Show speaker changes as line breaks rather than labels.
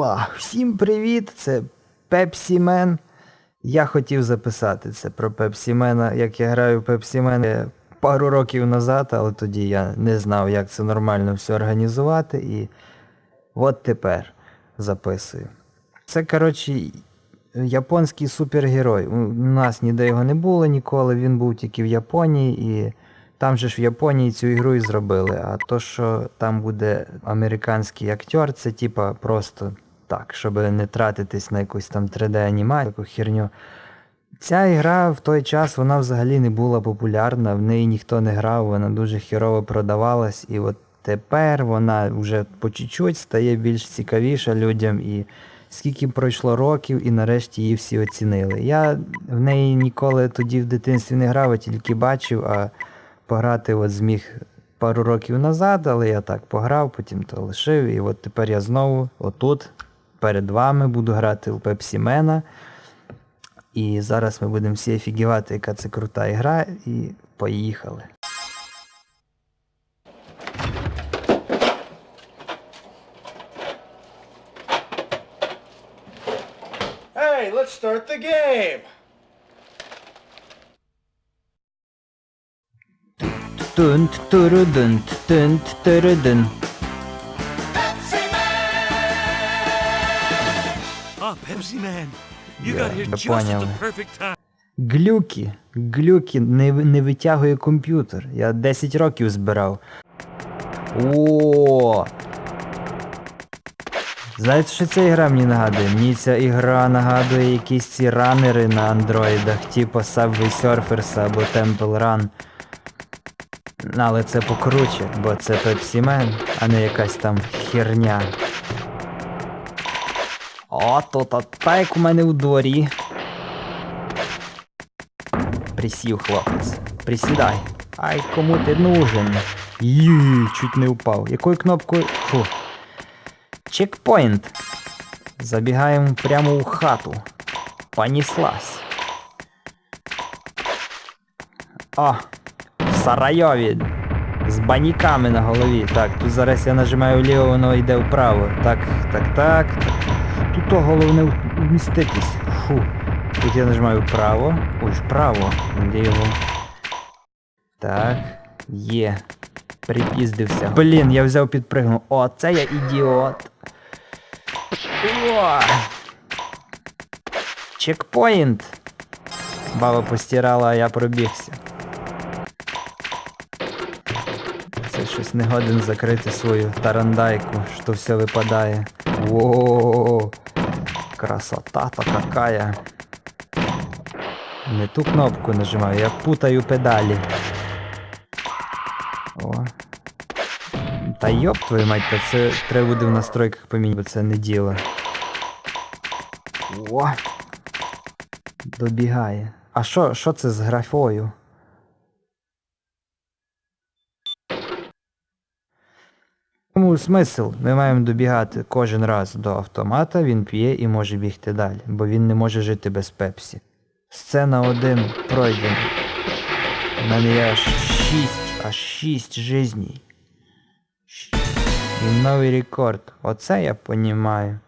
Уа! Всім привіт! Це Man. Я хотів записати це про Pepsi Man, як я граю в Man е, пару років назад, але тоді я не знав, як це нормально все організувати. І от тепер записую. Це, коротше, японський супергерой. У нас ніде його не було ніколи, він був тільки в Японії і. Там же ж в Японії цю ігру і зробили, а то, що там буде американський актер, це типа просто так, щоб не тратитись на якусь там 3D-анімацію, таку херню. Ця ігра в той час вона взагалі не була популярна, в неї ніхто не грав, вона дуже херово продавалась, і от тепер вона вже по чуть-чуть стає більш цікавіша людям. і Скільки пройшло років і нарешті її всі оцінили. Я в неї ніколи тоді в дитинстві не грав, а тільки бачив, а пограти от зміг пару років назад, але я так пограв, потім то лишив. І от тепер я знову отут перед вами буду грати у Пепсімена. І зараз ми будемо всі офігівати, яка це крута ігра, і поїхали.
Hey, let's start the game.
Тунт турудунт
Ah, Pepsi Man. You got here
я
just at
понял.
the perfect time.
Глюки. Глюки не, не витягує комп'ютер. Я 10 років збирав. О. Знаєте, що ця ігра мені нагадує? Мені ця ігра нагадує якісь ці ранери на андроїдах, типу Subway Surfers або Temple Run. Але це покруче, бо це Pepsi Man, а не якась там херня. О, тут от так у мене у дворі. Присів, хлопець. Присідай. Ай, кому ти нужен? Ї, чуть не впав. Якою кнопкою. Фу. Чекпоінт. Забігаємо прямо у хату. Понеслась. О! В Сарайові. З баніками на голові. Так, тут зараз я нажимаю вліво, воно йде вправо. Так, так, так. так. Тут головне вміститись. Фу. Тут я нажимаю вправо. Ой, вправо. Де його? Так. Є. Припіздився. Блін, я взяв підпригнув. О, це я ідіот. О! Чекпоінт. Баба постирала, а я пробігся. Це щось не годен закрити свою тарандайку, що все випадає. Вооо. Красота-то какая. Не ту кнопку нажимаю, я путаю педалі. О. Та йоп твою мать, та це треба буде в настройках поміняти, бо це не діло. О! Добігає. А що, що це з графою? Тому смисл? Ми маємо добігати кожен раз до автомата, він п'є і може бігти далі, бо він не може жити без пепсі. Сцена 1 пройдена. У мене є аж 6, аж 6 жизней. І новий рекорд. Оце я понімаю.